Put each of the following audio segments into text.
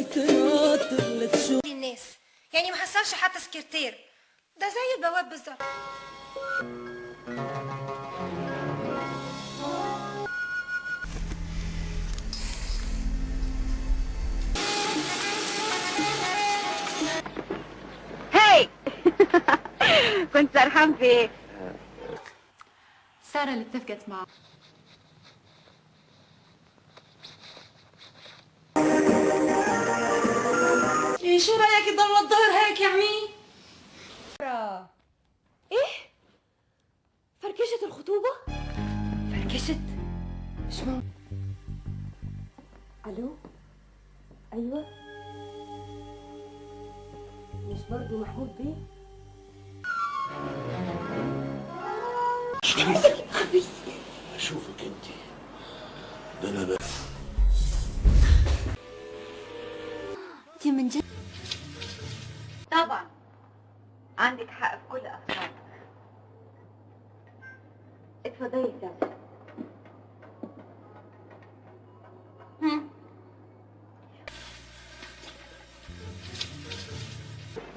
تناطر لتشوف الناس يعني ما حصلش حتى سكرتير ده زي البواب بالظبط هاي كنت سرحان في إيه؟ سارة اللي اتفقت معه شو رأيك يضل الظهر هيك يا عمي إيه؟ فركشة الخطوبة؟ فركشت مش ممكن ألو أيوه مش برضو محمود بيه؟ أشوفك انت ده أنا بقى انت من جد عندك حق في كل أفكارك. اتفضلي سامي.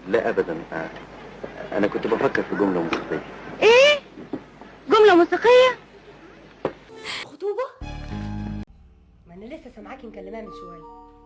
لا ابدا. آه، أنا كنت بفكر في جملة موسيقية. إيه؟ جملة موسيقية؟ خطوبة؟ ما أنا لسه سامعاكي مكلماه من شوية.